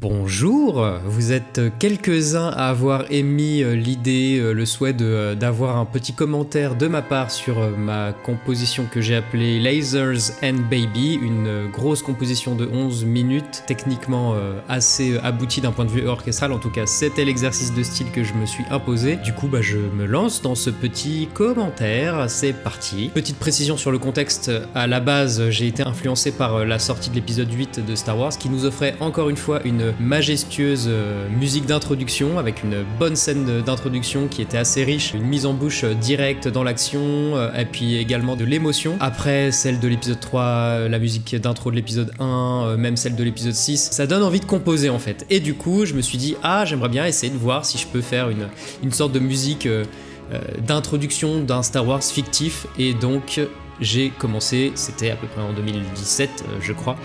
Bonjour, vous êtes quelques-uns à avoir émis euh, l'idée, euh, le souhait euh, d'avoir un petit commentaire de ma part sur ma composition que j'ai appelée Lasers and Baby, une grosse composition de 11 minutes, techniquement assez aboutie d'un point de vue orchestral, en tout cas c'était l'exercice de style que je me suis imposé. Du coup bah, je me lance dans ce petit commentaire, c'est parti. Petite précision sur le contexte, à la base j'ai été influencé par la sortie de l'épisode 8 de Star Wars qui nous offrait encore une fois une majestueuse euh, musique d'introduction avec une bonne scène d'introduction qui était assez riche, une mise en bouche euh, directe dans l'action euh, et puis également de l'émotion. Après celle de l'épisode 3, la musique d'intro de l'épisode 1, même celle de l'épisode 6, ça donne envie de composer en fait. Et du coup, je me suis dit, ah, j'aimerais bien essayer de voir si je peux faire une, une sorte de musique d'introduction d'un Star Wars fictif et donc j'ai commencé, c'était à peu près en 2017 euh, je crois,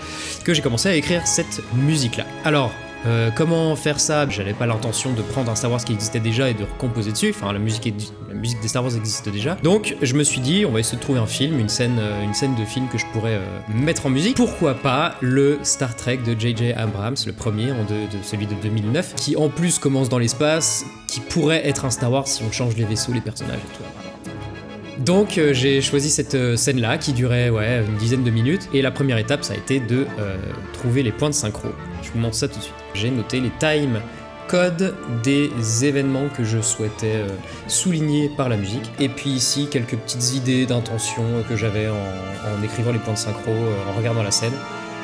que j'ai commencé à écrire cette musique là. Alors, euh, comment faire ça? J'avais pas l'intention de prendre un Star Wars qui existait déjà et de recomposer dessus, enfin la musique, la musique des Star Wars existe déjà. Donc je me suis dit, on va essayer de trouver un film, une scène, euh, une scène de film que je pourrais mettre en musique. Pourquoi pas le Star Trek de J.J. Abrams, le premier, de, celui de 2009, qui en plus commence dans l'espace, qui pourrait être un Star Wars si on change les vaisseaux, les personnages et tout. Donc euh, j'ai choisi cette euh, scène-là qui durait une dizaine de minutes et la première étape ça a été de euh, trouver les points de synchro. Je vous montre ça tout de suite. J'ai noté les time codes des événements que je souhaitais souligner par la musique. Et puis ici quelques petites idées d'intention que j'avais en, écrivant les points de synchro, en regardant la scène.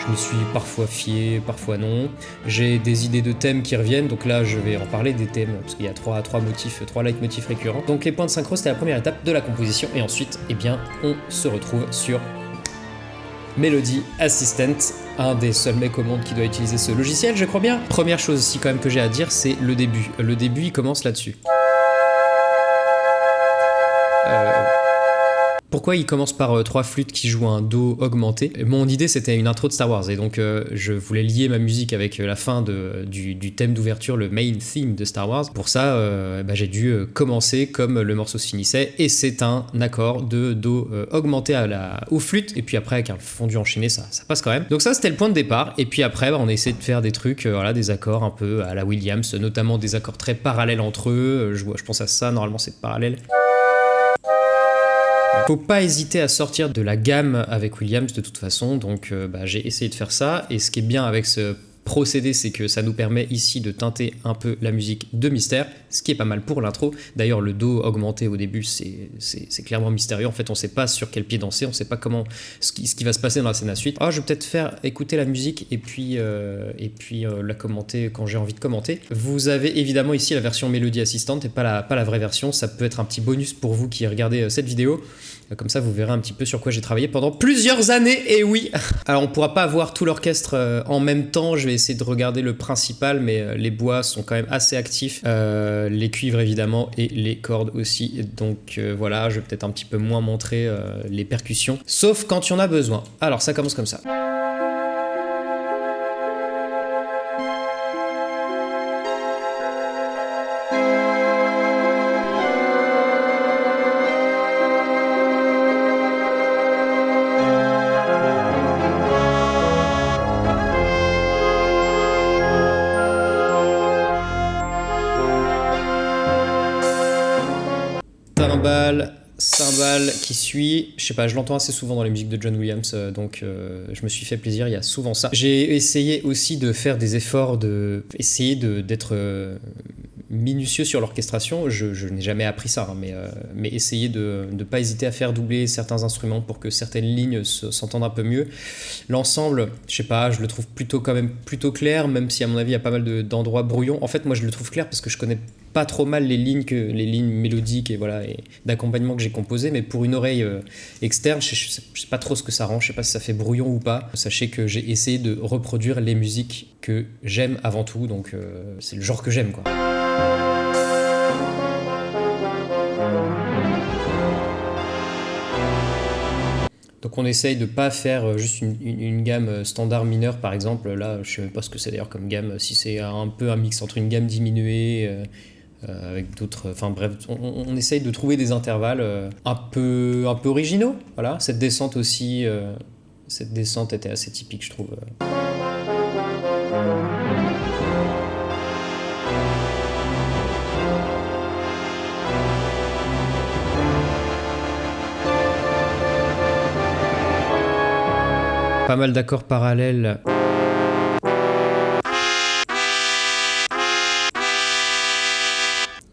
Je me suis parfois fié, parfois non. J'ai des idées de thèmes qui reviennent, donc là je vais en parler des thèmes, parce qu'il y a trois, trois motifs, trois leitmotifs récurrents. Donc les points de synchro c'était la première étape de la composition, et ensuite, eh bien, on se retrouve sur Melody Assistant, un des seuls mecs au monde qui doit utiliser ce logiciel, je crois bien. Première chose aussi quand même que j'ai à dire, c'est le début. Le début, il commence là-dessus. Euh, pourquoi il commence par euh, trois flûtes qui jouent un do augmenté? Mon idée c'était une intro de Star Wars et donc euh, je voulais lier ma musique avec euh, la fin du, thème d'ouverture, le main theme de Star Wars. Pour ça, bah, j'ai dû commencer comme le morceau se finissait et c'est un accord de do augmenté à la, aux flûtes et puis après avec un fondu enchaîné ça, ça passe quand même. Donc ça c'était le point de départ et puis après bah, on essaie de faire des trucs, voilà, des accords un peu à la Williams, notamment des accords très parallèles entre eux. Je, je pense à ça, normalement c'est parallèle. Faut pas hésiter à sortir de la gamme avec Williams de toute façon, donc euh, bah, j'ai essayé de faire ça, et ce qui est bien avec ce procédé, c'est que ça nous permet ici de teinter un peu la musique de mystère, ce qui est pas mal pour l'intro. D'ailleurs, le Do augmenté au début, c'est clairement mystérieux. En fait, on sait pas sur quel pied danser, on sait pas comment ce qui, va se passer dans la scène à suite. Ah, je vais peut-être faire écouter la musique et puis, euh, et puis euh, la commenter quand j'ai envie de commenter. Vous avez évidemment ici la version mélodie assistante et pas la, pas la vraie version. Ça peut être un petit bonus pour vous qui regardez cette vidéo. Comme ça, vous verrez un petit peu sur quoi j'ai travaillé pendant plusieurs années, et oui. Alors, on pourra pas voir tout l'orchestre euh, en même temps, je vais essayer de regarder le principal, mais euh, les bois sont quand même assez actifs, euh, les cuivres évidemment, et les cordes aussi, donc voilà, je vais peut-être un petit peu moins montrer les percussions, sauf quand il y en a besoin. Alors, ça commence comme ça. Cymbale, qui suit. Je sais pas, je l'entends assez souvent dans les musiques de John Williams, euh, donc euh, je me suis fait plaisir, il y a souvent ça. J'ai essayé aussi de faire des efforts, de essayer d'être euh, minutieux sur l'orchestration. Je, n'ai jamais appris ça, hein, mais, mais essayer de ne pas hésiter à faire doubler certains instruments pour que certaines lignes s'entendent un peu mieux. L'ensemble, je sais pas, je le trouve plutôt quand même plutôt clair, même si à mon avis il y a pas mal d'endroits brouillons. En fait, moi je le trouve clair parce que je connais pas trop mal les lignes que les lignes mélodiques et voilà et d'accompagnement que j'ai composé mais pour une oreille euh, externe je, sais, pas trop ce que ça rend je sais pas si ça fait brouillon ou pas sachez que j'ai essayé de reproduire les musiques que j'aime avant tout donc euh, c'est le genre que j'aime quoi Donc on essaye de pas faire euh, juste une, gamme standard mineure par exemple. Là, je sais même pas ce que c'est d'ailleurs comme gamme. Si c'est un peu un mix entre une gamme diminuée, euh, avec d'autres... Enfin bref, on, on, essaye de trouver des intervalles euh, un, peu, un peu originaux. Voilà, cette descente aussi, euh, cette descente était assez typique, je trouve. Pas mal d'accords parallèles.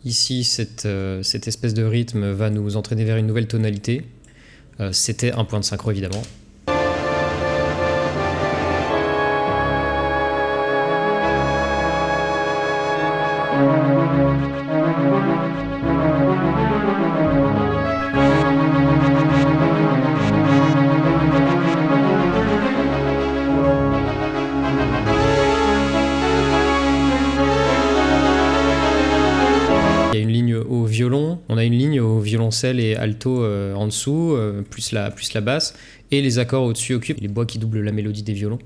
Ici, cette, euh, cette, espèce de rythme va nous entraîner vers une nouvelle tonalité. Euh, c'était un point de synchro évidemment. Violoncelle et alto euh, en dessous, euh, plus, la, plus la basse, et les accords au-dessus occupent les bois qui doublent la mélodie des violons.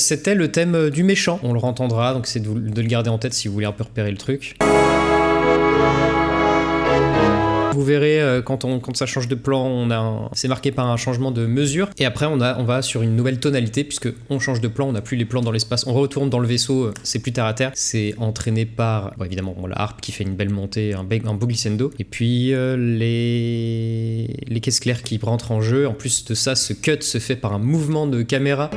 C'était le thème euh, du méchant. On le entendra, donc c'est de, le garder en tête si vous voulez un peu repérer le truc. Vous verrez euh, quand, on, quand ça change de plan, c'est marqué par un changement de mesure. Et après, on, a, on va sur une nouvelle tonalité puisque on change de plan, on n'a plus les plans dans l'espace. On retourne dans le vaisseau, c'est plus terre à terre. C'est entraîné par, évidemment, la harpe qui fait une belle montée, un, un beau glissando. Et puis les, les caisses claires qui rentrent en jeu. En plus de ça, ce cut se fait par un mouvement de caméra.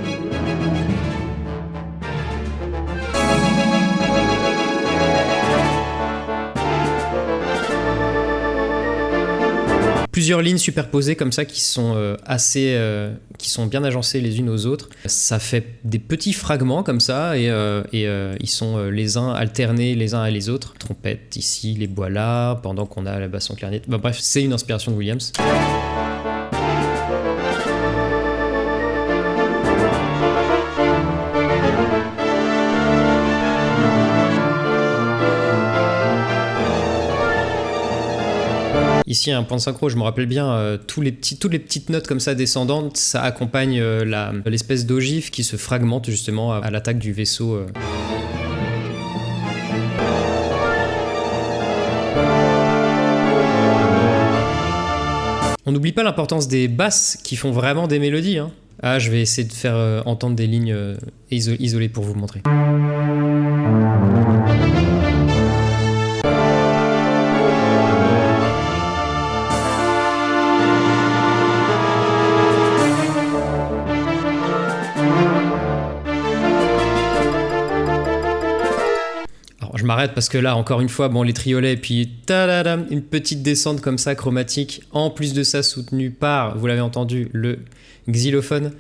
Plusieurs lignes superposées comme ça qui sont euh, assez, euh, qui sont bien agencées les unes aux autres. Ça fait des petits fragments comme ça et, euh, ils sont les uns alternés les uns à les autres. Trompette ici, les bois là, pendant qu'on a la basson clarinette. Bah, bref, c'est une inspiration de Williams. Ici, un point de synchro, je me rappelle bien, euh, tous les petits, toutes les petites notes comme ça descendantes, ça accompagne euh, l'espèce d'ogive qui se fragmente justement à, l'attaque du vaisseau. Euh. On n'oublie pas l'importance des basses qui font vraiment des mélodies. Hein. Ah, je vais essayer de faire entendre des lignes isolées pour vous montrer. M'arrête parce que là, encore une fois, bon, les triolets, puis une petite descente comme ça, chromatique, en plus de ça, soutenue par, vous l'avez entendu, le xylophone.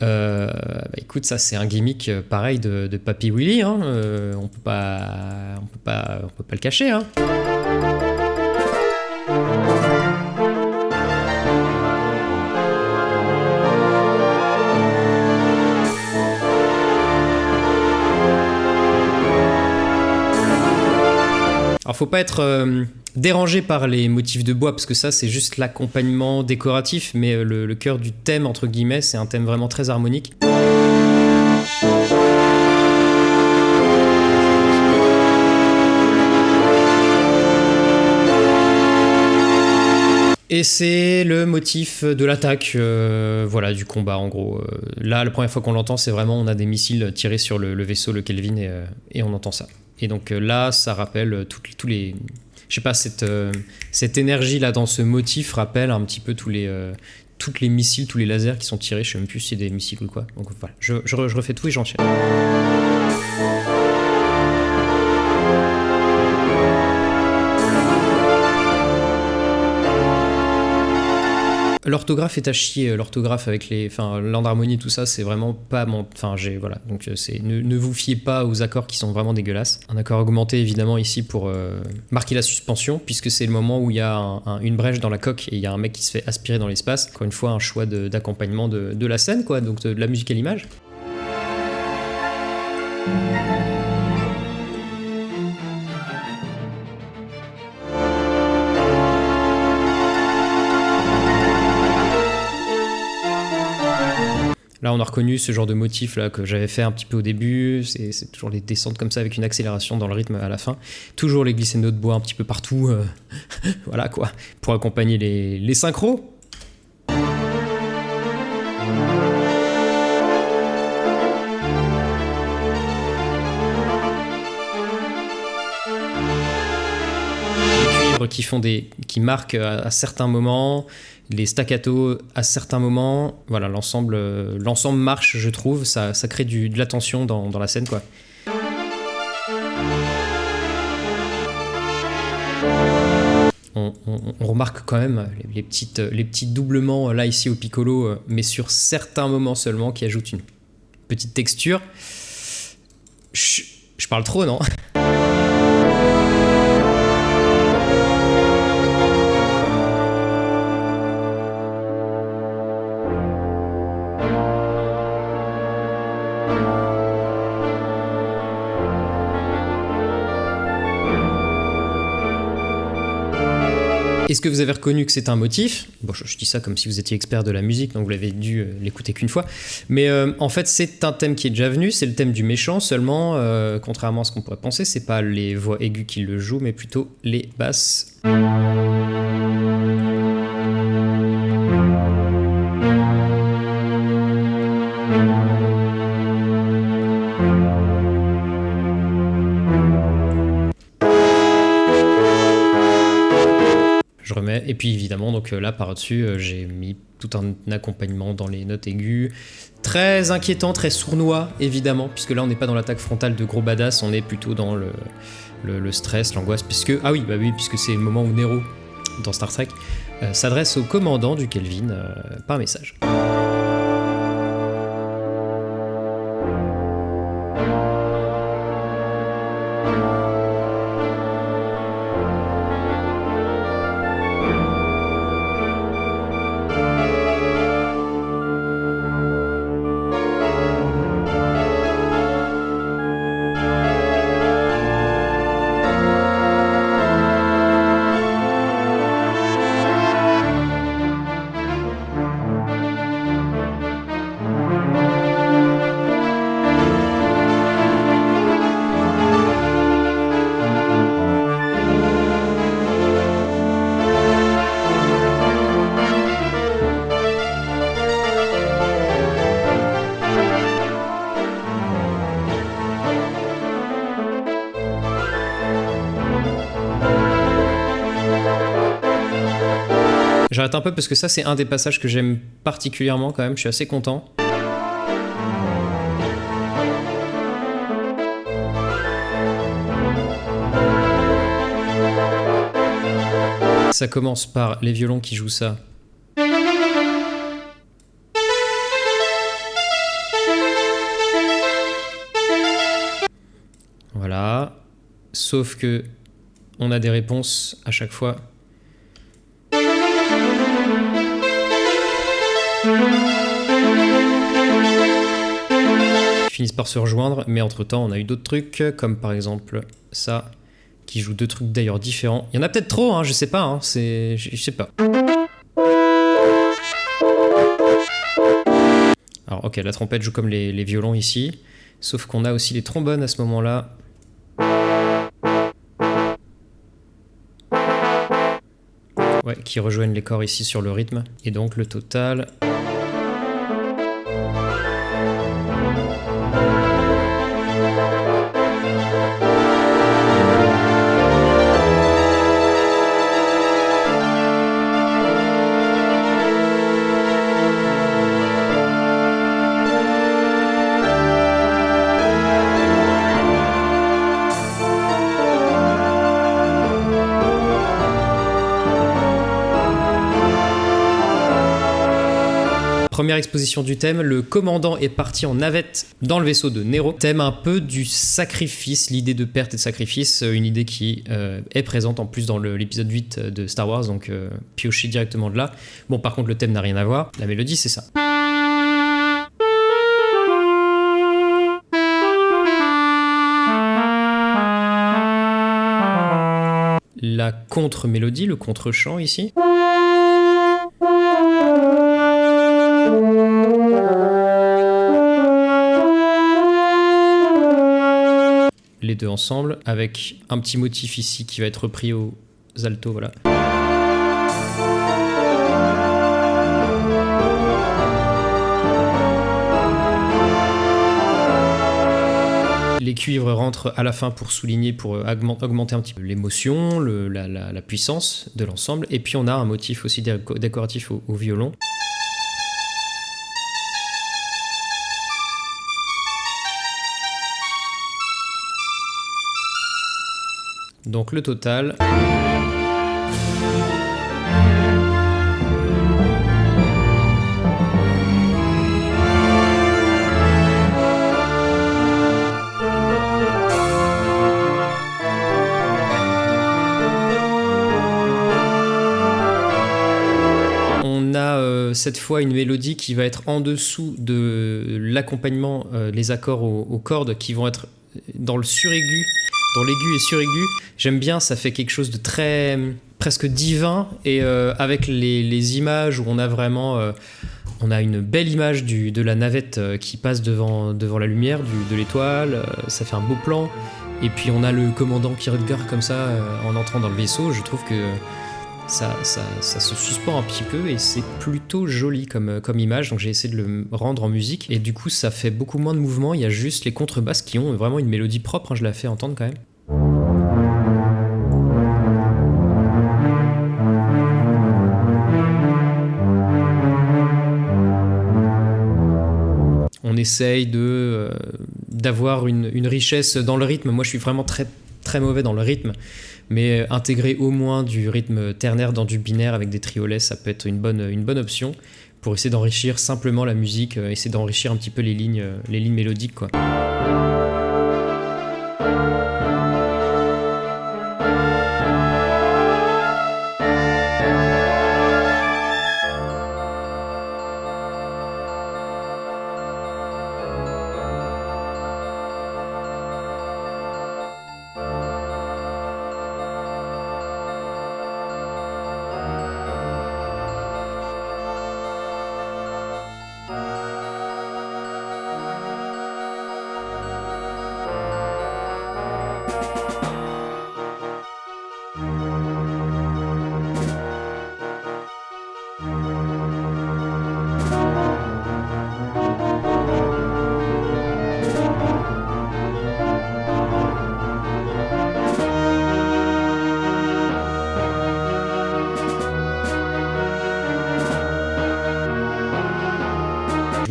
Euh, bah, écoute, ça c'est un gimmick euh, pareil de, de Papy Willy, hein. Euh, on peut pas, on peut pas, on peut pas le cacher. Hein. Faut pas être euh, dérangé par les motifs de bois parce que ça c'est juste l'accompagnement décoratif mais euh, le, cœur du thème entre guillemets c'est un thème vraiment très harmonique. Et c'est le motif de l'attaque, euh, voilà, du combat en gros. là, la première fois qu'on l'entend, c'est vraiment on a des missiles tirés sur le, vaisseau, le Kelvin, et on entend ça. Et donc euh, là, ça rappelle euh, tous les... Je sais pas, cette, euh, cette énergie là dans ce motif rappelle un petit peu tous les, toutes les missiles, tous les lasers qui sont tirés. Je sais même plus si c'est des missiles ou quoi. Donc voilà, je, refais tout et j'enchaîne. L'orthographe est à chier, l'orthographe avec les, enfin, tout ça, c'est vraiment pas mon, enfin, j'ai, voilà, donc euh, c'est, ne, vous fiez pas aux accords qui sont vraiment dégueulasses. Un accord augmenté évidemment ici pour euh, marquer la suspension, puisque c'est le moment où il y a une brèche dans la coque et il y a un mec qui se fait aspirer dans l'espace. Encore une fois, un choix d'accompagnement de, la scène, quoi, donc de la musique à l'image. On a reconnu ce genre de motif là que j'avais fait un petit peu au début. C'est toujours les descentes comme ça avec une accélération dans le rythme à la fin. Toujours les glissando de bois un petit peu partout. euh, voilà quoi, pour accompagner les, les synchros. Qui font des, qui marquent à, à certains moments, les staccato à certains moments. Voilà, l'ensemble, euh, l'ensemble marche, je trouve. Ça, ça crée du, de la tension dans, dans la scène, quoi. On, remarque quand même les, petites, les petits doublements euh, là ici au piccolo, euh, mais sur certains moments seulement, qui ajoutent une petite texture. Je, je parle trop, non? Est-ce que vous avez reconnu que c'est un motif? Bon, je, dis ça comme si vous étiez expert de la musique, donc vous l'avez dû euh, l'écouter qu'une fois. Mais euh, en fait, c'est un thème qui est déjà venu, c'est le thème du méchant, seulement, euh, contrairement à ce qu'on pourrait penser, c'est pas les voix aiguës qui le jouent, mais plutôt les basses. Donc euh, là par-dessus, euh, j'ai mis tout un accompagnement dans les notes aiguës. Très inquiétant, très sournois, évidemment, puisque là on n'est pas dans l'attaque frontale de gros badass, on est plutôt dans le, stress, l'angoisse, puisque. Ah oui, bah oui, puisque c'est le moment où Nero, dans Star Trek, euh, s'adresse au commandant du Kelvin par message. Parce que ça, c'est un des passages que j'aime particulièrement quand même, je suis assez content. Ça commence par les violons qui jouent ça. Voilà. Sauf que on a des réponses à chaque fois. Par se rejoindre, mais entre-temps, on a eu d'autres trucs, comme par exemple ça, qui joue deux trucs d'ailleurs différents. Il y en a peut-être trop, hein, je sais pas, hein, c'est... Je sais pas. Alors ok, la trompette joue comme les, les violons ici, sauf qu'on a aussi les trombones à ce moment-là. Ouais, qui rejoignent les corps ici sur le rythme. Et donc le total... exposition du thème, le commandant est parti en navette dans le vaisseau de Nero. Thème un peu du sacrifice, l'idée de perte et de sacrifice, euh, une idée qui euh, est présente en plus dans l'épisode 8 de Star Wars, donc euh, pioché directement de là. Bon, par contre, le thème n'a rien à voir, la mélodie c'est ça. La contre-mélodie, le contre-chant ici. Deux ensemble, avec un petit motif ici qui va être repris aux altos, voilà. Les cuivres rentrent à la fin pour souligner, pour augmenter un petit peu l'émotion, la, puissance de l'ensemble. Et puis on a un motif aussi décoratif au violon. Donc le total... On a euh, cette fois une mélodie qui va être en dessous de l'accompagnement, euh, les accords aux, cordes qui vont être dans le suraigu l'aigu et suraigu. J'aime bien, ça fait quelque chose de très presque divin. Et euh, avec les, images où on a vraiment euh, on a une belle image du, de la navette euh, qui passe devant, devant la lumière du, de l'étoile, ça fait un beau plan. Et puis on a le commandant qui regarde comme ça en entrant dans le vaisseau, je trouve que ça, ça, se suspend un petit peu et c'est plutôt joli comme, comme image, donc j'ai essayé de le rendre en musique. Et du coup ça fait beaucoup moins de mouvement, il y a juste les contrebasses qui ont vraiment une mélodie propre, hein, je la fais entendre quand même. Essaye de euh, d'avoir une, une, richesse dans le rythme. Moi, je suis vraiment très très mauvais dans le rythme, mais intégrer au moins du rythme ternaire dans du binaire avec des triolets, ça peut être une bonne, une bonne option pour essayer d'enrichir simplement la musique, euh, essayer d'enrichir un petit peu les lignes, euh, les lignes mélodiques. Quoi.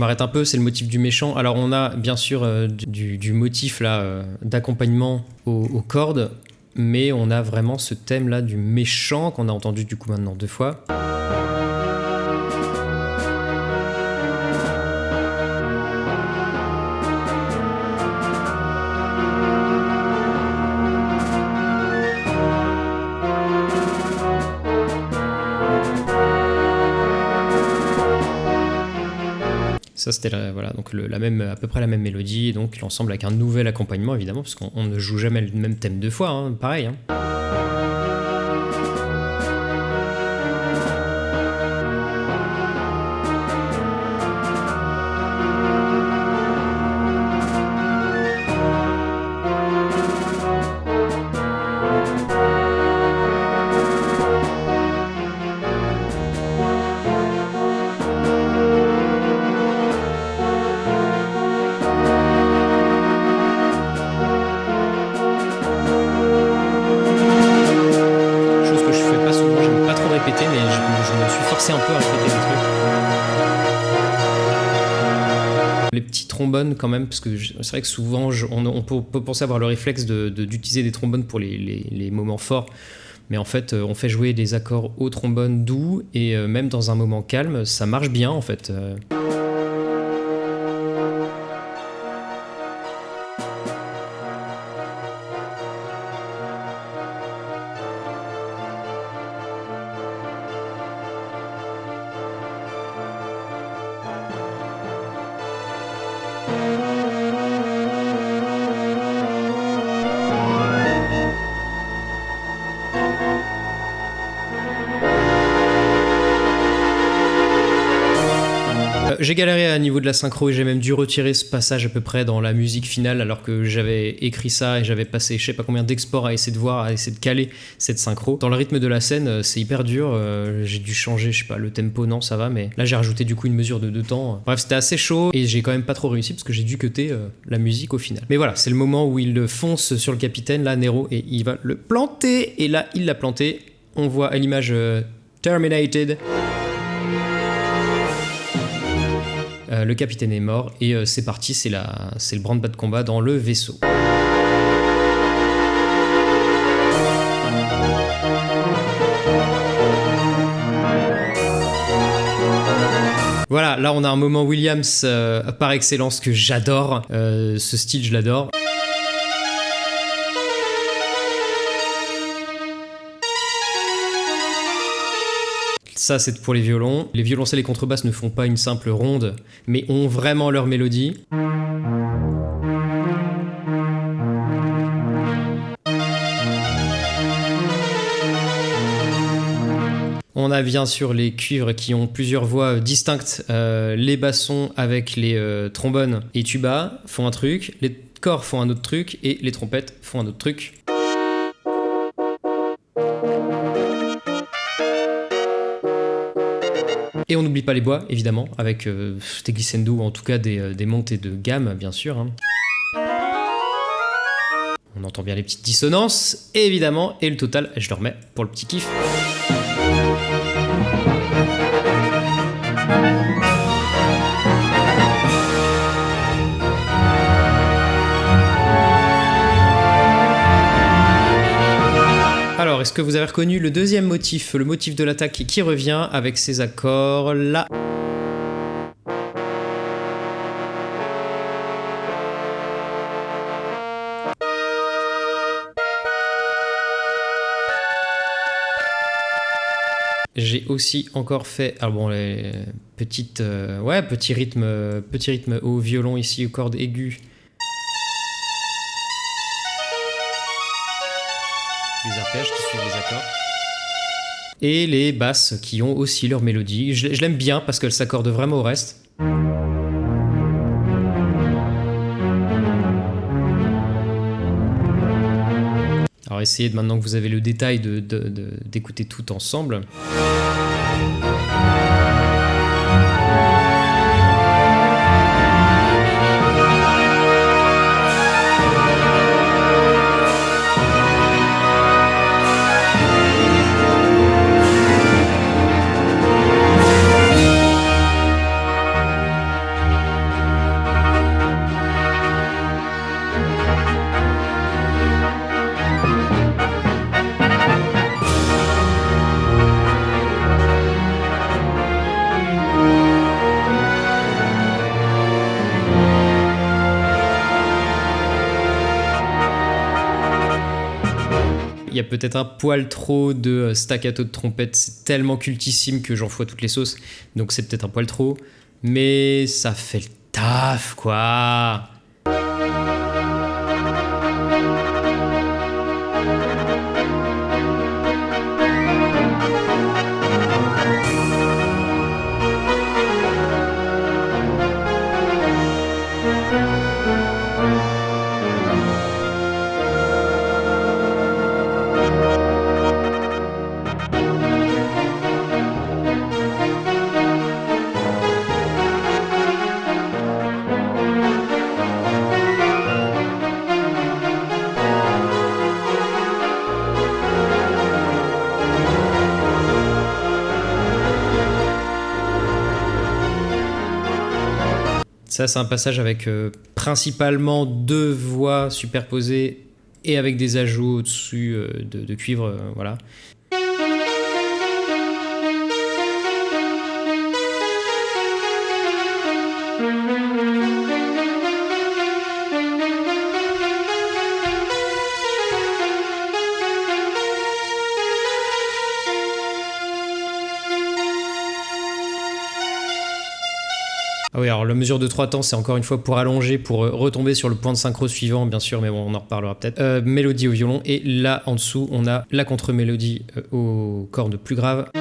M'arrête un peu, c'est le motif du méchant. Alors on a bien sûr euh, du, motif là euh, d'accompagnement aux, cordes, mais on a vraiment ce thème là du méchant qu'on a entendu du coup maintenant deux fois. Ça, c'était voilà, donc la même, à peu près la même mélodie, donc l'ensemble avec un nouvel accompagnement évidemment, parce qu'on ne joue jamais le même thème deux fois, hein, pareil. Hein. Quand même, parce que c'est vrai que souvent on, peut, penser avoir le réflexe d'utiliser des trombones pour les, moments forts, mais en fait euh, on fait jouer des accords au trombone doux et euh, même dans un moment calme, ça marche bien en fait. J'ai galéré à niveau de la synchro et j'ai même dû retirer ce passage à peu près dans la musique finale alors que j'avais écrit ça et j'avais passé je sais pas combien d'exports à essayer de voir, à essayer de caler cette synchro. Dans le rythme de la scène, euh, c'est hyper dur. euh, j'ai dû changer, je sais pas, le tempo, non, ça va, mais là j'ai rajouté du coup une mesure de, de temps. Bref, c'était assez chaud et j'ai quand même pas trop réussi parce que j'ai dû cuter euh, la musique au final. Mais voilà, c'est le moment où il fonce sur le capitaine, là, Nero, et il va le planter. Et là, il l'a planté. On voit à l'image euh, Terminated. Euh, le capitaine est mort et euh, c'est parti, c'est le branle-bas de combat dans le vaisseau. Voilà, là on a un moment Williams euh, par excellence que j'adore. Ce style, je l'adore. Ça, c'est pour les violons. Les violoncelles et contrebasses ne font pas une simple ronde, mais ont vraiment leur mélodie. On a bien sûr les cuivres qui ont plusieurs voix distinctes. Euh, les bassons avec les euh, trombones et tubas font un truc, les corps font un autre truc et les trompettes font un autre truc. Et on n'oublie pas les bois, évidemment, avec euh, des glissando ou en tout cas des, euh, des montées de gamme, bien sûr. hein. On entend bien les petites dissonances, évidemment, et le total, je le remets pour le petit kiff. Est-ce que vous avez reconnu le deuxième motif, le motif de l'attaque qui revient avec ces accords là J'ai aussi encore fait, ah bon, les petites, euh, ouais, petit rythme, petit rythme au violon ici, aux cordes aiguës. Et les basses qui ont aussi leur mélodie. Je, l'aime bien parce qu'elle s'accorde vraiment au reste. Alors essayez de, maintenant que vous avez le détail de- de- d'écouter tout ensemble. Y a peut-être un poil trop de euh, staccato de trompette, c'est tellement cultissime que j'en fous toutes les sauces, donc c'est peut-être un poil trop, mais ça fait le taf quoi. Ça, c'est un passage avec euh, principalement deux voix superposées et avec des ajouts au-dessus euh, de, de cuivre, euh, voilà. Ah oui, alors la mesure de 3 temps, c'est encore une fois pour allonger, pour euh, retomber sur le point de synchro suivant, bien sûr, mais bon, on en reparlera peut-être. Euh, mélodie au violon, et là, en dessous, on a la contre-mélodie euh, aux cordes plus graves.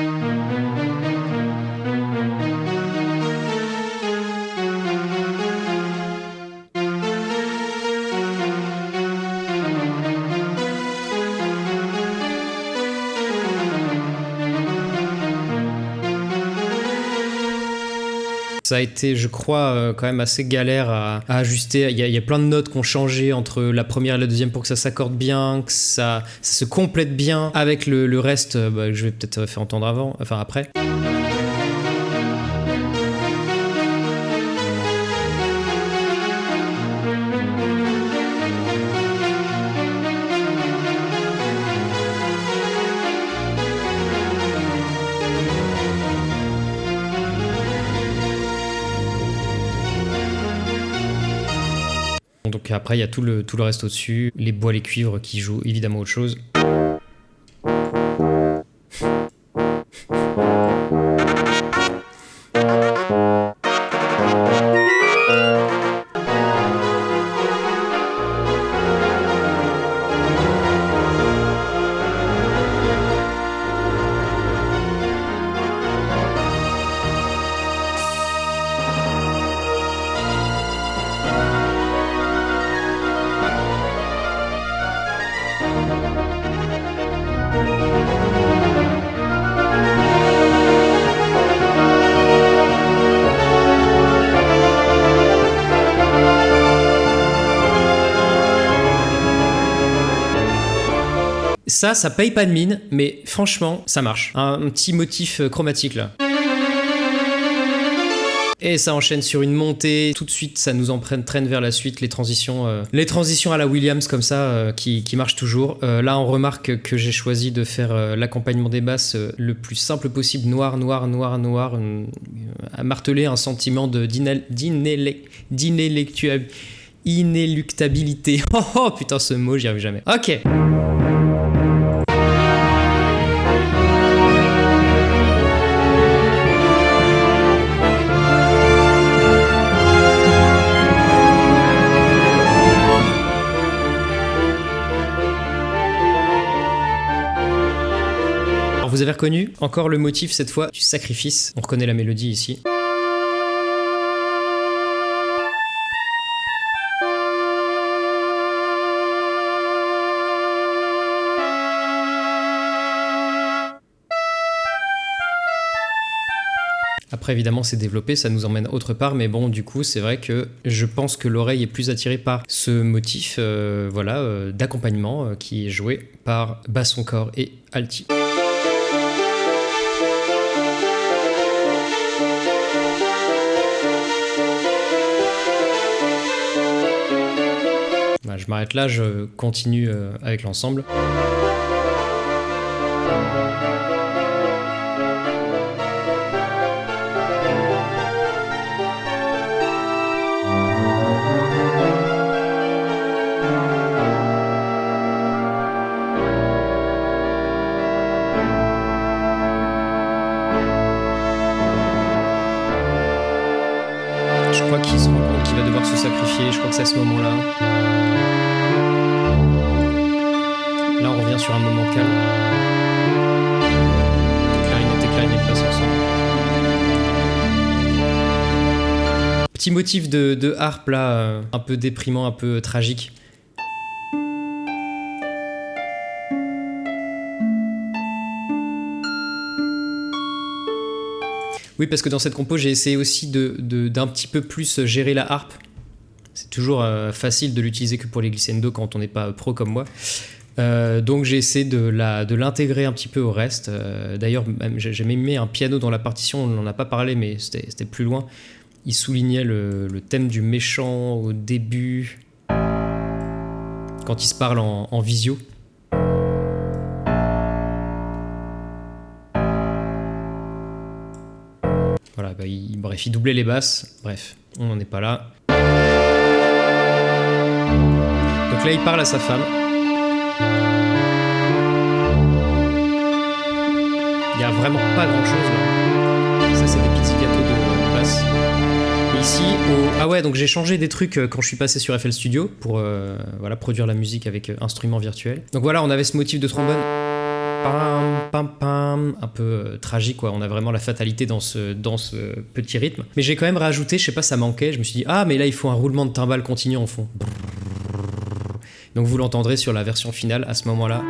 Ça a été, je crois, euh, quand même assez galère à, ajuster. Il y, a, plein de notes qui ont changé entre la première et la deuxième pour que ça s'accorde bien, que ça, se complète bien avec le, reste bah, que je vais peut-être faire entendre avant, enfin après. Après, il y a tout le, reste au-dessus, les bois, les cuivres qui jouent évidemment autre chose. Ça, ça paye pas de mine, mais franchement, ça marche. Un petit motif euh, chromatique là. Et ça enchaîne sur une montée, tout de suite ça nous entraîne vers la suite, les transitions, euh, les transitions à la Williams comme ça euh, qui, marchent toujours. Là on remarque que j'ai choisi de faire l'accompagnement des basses le plus simple possible, noir, noir, noir, noir, à marteler un sentiment d'inéluctabilité. Oh, oh putain ce mot j'y arrive jamais. Ok. Vous avez reconnu encore le motif cette fois du sacrifice? On reconnaît la mélodie ici. Après, évidemment, c'est développé, ça nous emmène autre part, mais bon, du coup, c'est vrai que je pense que l'oreille est plus attirée par ce motif, euh, voilà, euh, d'accompagnement euh, qui est joué par basson corps et alti. Je m'arrête là, je continue euh, avec l'ensemble. Je crois qu'il se qu'il va devoir se sacrifier, je crois que c'est à ce moment-là. Moment calme. Petit motif de, harpe là, euh, un peu déprimant, un peu tragique. Oui, parce que dans cette compo, j'ai essayé aussi d'un de, d'un petit peu plus gérer la harpe. C'est toujours euh, facile de l'utiliser que pour les glissando quand on n'est pas pro comme moi. Euh, donc j'ai essayé de l'intégrer un petit peu au reste. Euh, D'ailleurs, j'ai même mis un piano dans la partition, on n'en a pas parlé, mais c'était plus loin. Il soulignait le, thème du méchant au début, quand il se parle en, visio. Voilà, bah, bref, il doublait les basses. Bref, on n'en est pas là. Donc là, il parle à sa femme. A vraiment pas grand chose là. Ça, c'est des petits gâteaux de basse. Et ici, au... ah ouais, donc j'ai changé des trucs quand je suis passé sur FL Studio pour euh, voilà, produire la musique avec instruments virtuels. Donc voilà, on avait ce motif de trombone. Pam, pam, pam, un peu euh, tragique quoi, on a vraiment la fatalité dans ce, dans ce petit rythme. Mais j'ai quand même rajouté, je sais pas, ça manquait, je me suis dit, ah mais là il faut un roulement de timbales continu en fond. Donc vous l'entendrez sur la version finale à ce moment-là.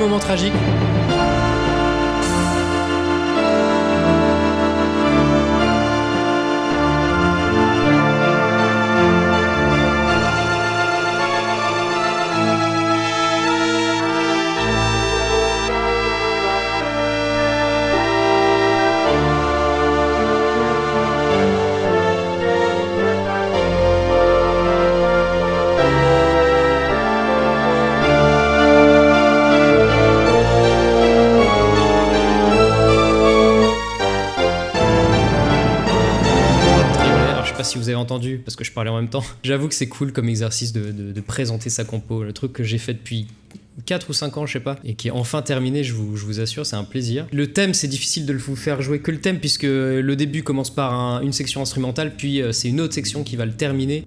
Moment tragique. Parce que je parlais en même temps. J'avoue que c'est cool comme exercice de, présenter sa compo. Le truc que j'ai fait depuis 4 ou 5 ans, je sais pas, et qui est enfin terminé, je vous, assure, c'est un plaisir. Le thème, c'est difficile de vous faire jouer que le thème, puisque le début commence par une section instrumentale, puis euh, c'est une autre section qui va le terminer.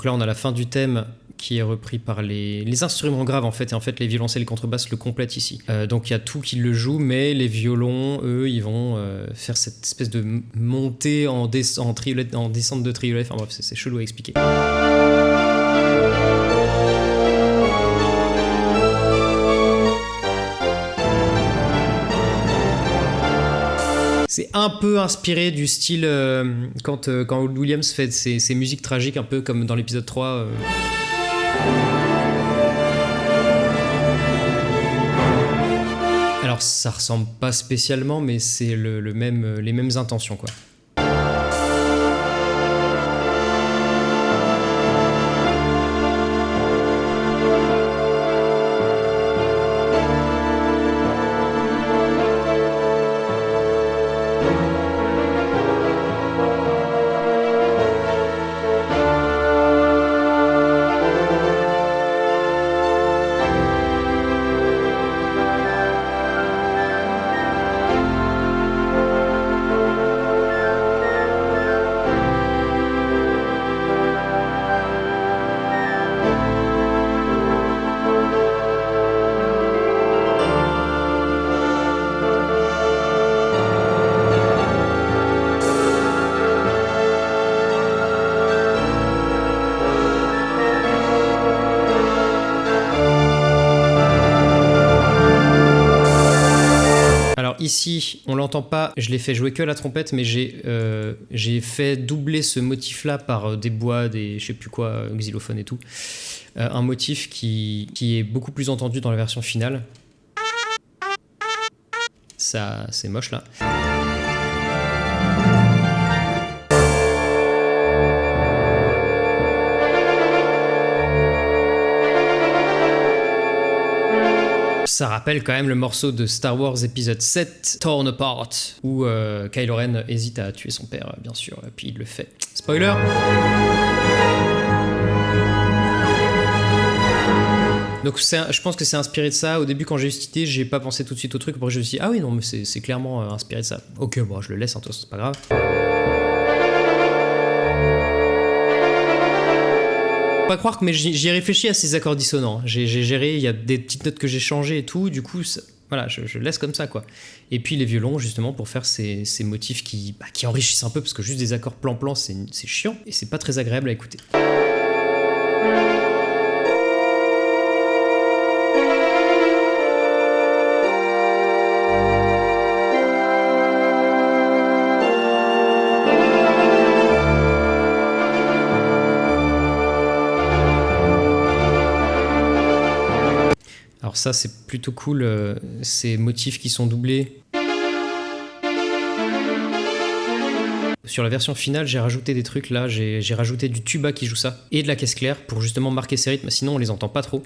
Donc là, on a la fin du thème qui est repris par les, instruments graves en fait, et en fait les violoncelles et les contrebasses le complètent ici. Euh, donc il y a tout qui le joue, mais les violons, eux, ils vont euh, faire cette espèce de montée en, en, en descente de triolet, enfin bref, c'est chelou à expliquer. C'est un peu inspiré du style euh, quand, euh, Williams fait ses, musiques tragiques, un peu comme dans l'épisode 3. Euh. Alors ça ressemble pas spécialement, mais c'est le, même, les mêmes intentions quoi. Je l'ai fait jouer que la trompette, mais j'ai euh, fait doubler ce motif-là par euh, des bois, des je sais plus quoi, euh, xylophones et tout. un motif qui, qui est beaucoup plus entendu dans la version finale. Ça, c'est moche là. Ça rappelle quand même le morceau de Star Wars épisode 7, Torn Apart, où euh, Kylo Ren hésite à tuer son père, bien sûr, et puis il le fait. Spoiler Donc je pense que c'est inspiré de ça. Au début, quand j'ai eu cette idée, j'ai pas pensé tout de suite au truc. Après, je me suis dit, ah oui, non, mais c'est clairement euh, inspiré de ça. Ok, bon, je le laisse, hein, c'est pas grave. Pas croire que mais j'y ai réfléchi à ces accords dissonants. J'ai géré, il y a des petites notes que j'ai changées et tout, du coup, voilà, je, laisse comme ça, quoi. Et puis les violons, justement, pour faire ces, motifs qui, bah, qui enrichissent un peu, parce que juste des accords plan-plan, c'est chiant, et c'est pas très agréable à écouter. Ça c'est plutôt cool, euh, ces motifs qui sont doublés. Sur la version finale, j'ai rajouté des trucs là, j'ai rajouté du tuba qui joue ça, et de la caisse claire pour justement marquer ces rythmes, sinon on les entend pas trop.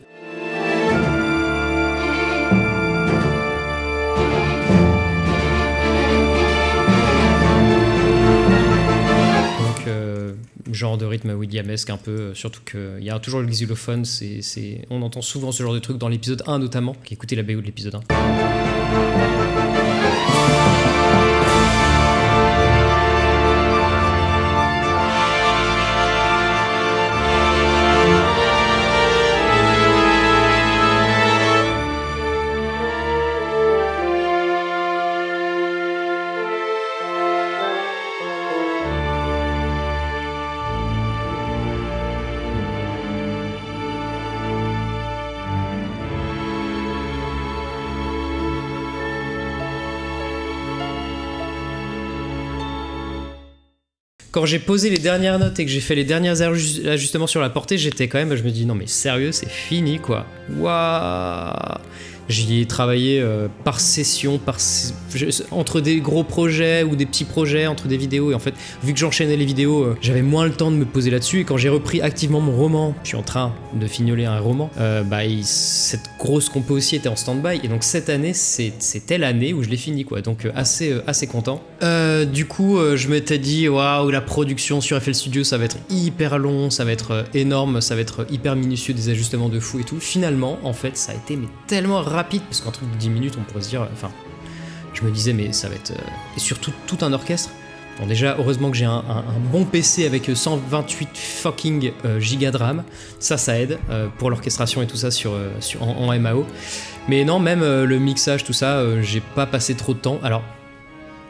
Genre de rythme williamesque un peu, euh, surtout qu'il y a toujours le xylophone, c'est, on entend souvent ce genre de truc dans l'épisode 1 notamment, qui écoutez la BO de l'épisode 1. Quand j'ai posé les dernières notes et que j'ai fait les derniers ajustements sur la portée, j'étais quand même, je me dis non mais sérieux, c'est fini quoi. Waouh J'y ai travaillé euh, par session, entre des gros projets ou des petits projets, entre des vidéos. Et en fait, vu que j'enchaînais les vidéos, euh, j'avais moins le temps de me poser là-dessus. Et quand j'ai repris activement mon roman, je suis en train de fignoler un roman, euh, bah, cette grosse compo aussi était en stand-by. Et donc cette année, c'était l'année où je l'ai fini. Donc assez, assez content. du coup, je m'étais dit, waouh, la production sur FL Studio, ça va être hyper long, ça va être énorme, ça va être hyper minutieux, des ajustements de fou et tout. Finalement, en fait, ça a été mais tellement rapide, parce qu'un truc de 10 minutes, on pourrait se dire, enfin, je me disais, mais ça va être. Euh, et surtout, tout un orchestre. Bon, déjà, heureusement que j'ai un, bon PC avec 128 fucking euh, gigas de RAM. Ça, ça aide euh, pour l'orchestration et tout ça sur, sur en, en, MAO. Mais non, même le mixage, tout ça, j'ai pas passé trop de temps. Alors,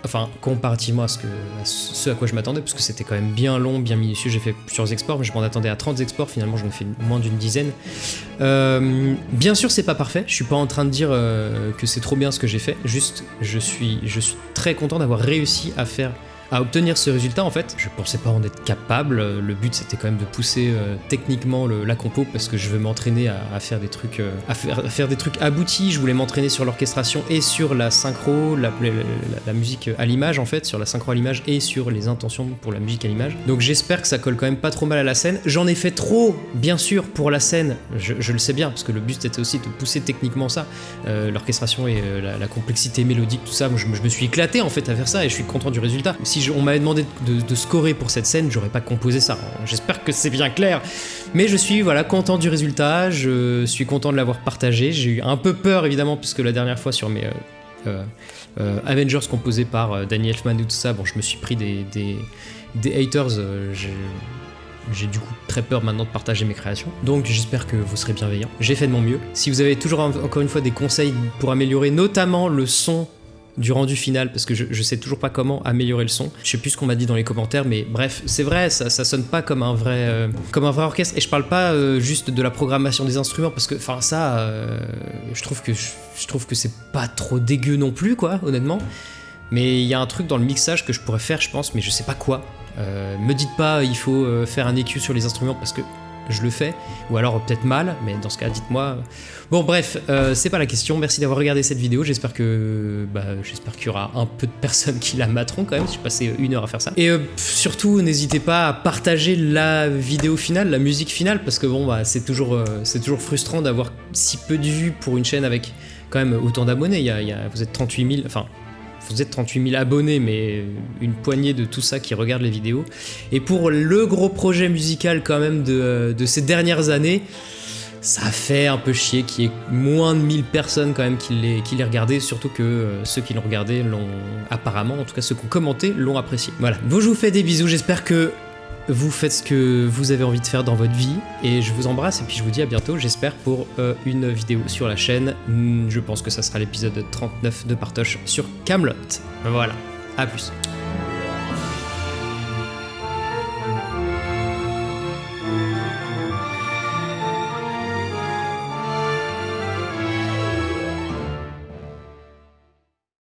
Enfin, comparativement à ce, à quoi je m'attendais, parce que c'était quand même bien long, bien minutieux. J'ai fait plusieurs exports, mais je m'en attendais à 30 exports. Finalement, j'en ai fait moins d'une dizaine. Euh, bien sûr, c'est pas parfait. Je suis pas en train de dire euh, que c'est trop bien ce que j'ai fait. Juste, je suis, je suis très content d'avoir réussi à faire à obtenir ce résultat en fait. Je pensais pas en être capable, le but c'était quand même de pousser euh, techniquement la compo parce que je veux m'entraîner à, faire des trucs euh, à, faire, des trucs aboutis, je voulais m'entraîner sur l'orchestration et sur la synchro, la, musique à l'image en fait, sur la synchro à l'image et sur les intentions pour la musique à l'image. Donc j'espère que ça colle quand même pas trop mal à la scène. J'en ai fait trop bien sûr pour la scène, je, le sais bien parce que le but était aussi de pousser techniquement ça, euh, l'orchestration et la, complexité mélodique, tout ça. je, je, me suis éclaté en fait à faire ça et je suis content du résultat on m'avait demandé de, scorer pour cette scène, j'aurais pas composé ça. J'espère que c'est bien clair. Mais je suis voilà content du résultat, je suis content de l'avoir partagé. J'ai eu un peu peur évidemment puisque la dernière fois sur mes euh, euh, euh, Avengers composés par Danny Elfman et tout ça, bon je me suis pris des, des, haters. j'ai du coup très peur maintenant de partager mes créations. Donc j'espère que vous serez bienveillants. J'ai fait de mon mieux. Si vous avez toujours encore une fois des conseils pour améliorer notamment le son du rendu final parce que je, sais toujours pas comment améliorer le son. Je sais plus ce qu'on m'a dit dans les commentaires, mais bref, c'est vrai, ça, ça sonne pas comme un vrai, euh, comme un vrai orchestre. Et je parle pas euh, juste de la programmation des instruments parce que, enfin, ça, euh, je trouve que je, trouve que c'est pas trop dégueu non plus, quoi, honnêtement. Mais il y a un truc dans le mixage que je pourrais faire, je pense, mais je sais pas quoi. me dites pas, il faut faire un EQ sur les instruments parce que je le fais, ou alors peut-être mal, mais dans ce cas, dites-moi. Bon, bref, euh, c'est pas la question. Merci d'avoir regardé cette vidéo. J'espère que, bah, j'espère qu'il y aura un peu de personnes qui la materont quand même. J'ai passé une heure à faire ça. Et euh, surtout, n'hésitez pas à partager la vidéo finale, la musique finale, parce que bon, bah, c'est toujours, euh, c'est toujours frustrant d'avoir si peu de vues pour une chaîne avec quand même autant d'abonnés. Il, y a, vous êtes 38 000, enfin vous êtes 38 000 abonnés, mais une poignée de tout ça qui regardent les vidéos. Et pour le gros projet musical quand même de, ces dernières années, ça fait un peu chier qu'il y ait moins de 1000 personnes quand même qui les, qui les regardaient, surtout que euh, ceux qui l'ont regardé l'ont apparemment, en tout cas ceux qui ont commenté, l'ont apprécié. Voilà, bon je vous fais des bisous, j'espère que vous faites ce que vous avez envie de faire dans votre vie et je vous embrasse et puis je vous dis à bientôt j'espère pour euh, une vidéo sur la chaîne. Hmm, je pense que ça sera l'épisode 39 de Partoche sur Camelot. Voilà, à plus.